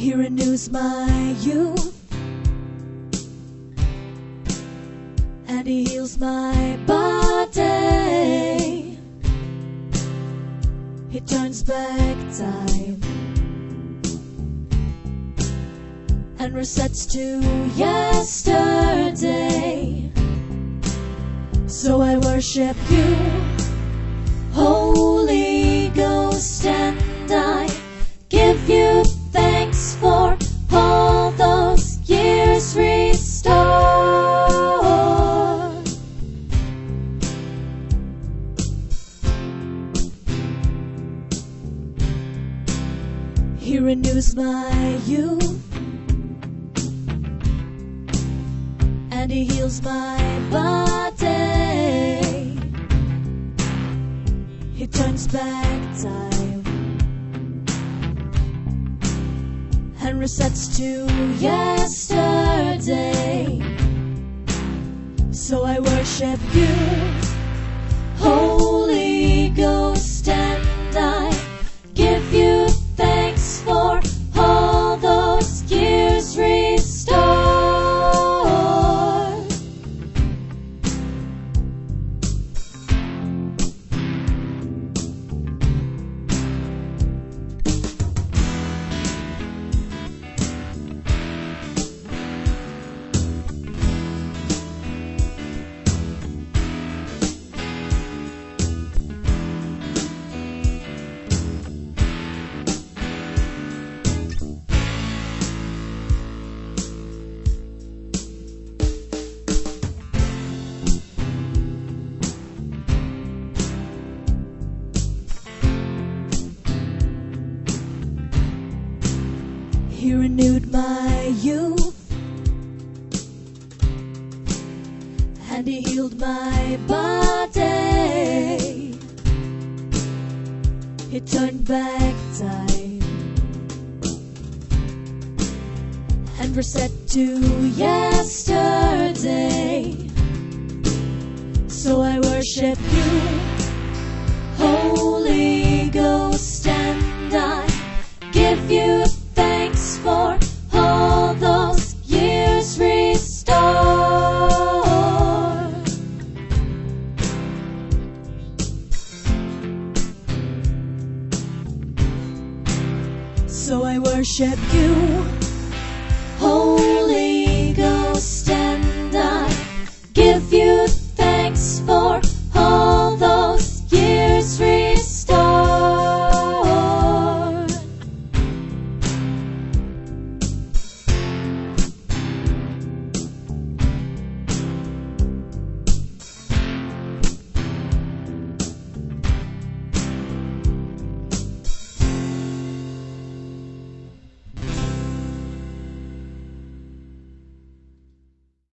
He renews my youth and He heals my body. He turns back time and resets to yesterday. So I worship you, He renews my youth and he heals my body. He turns back time and resets to yesterday. So I worship you, He renewed my youth and he healed my body. He turned back time and reset to yesterday. So I worship you, So I worship you,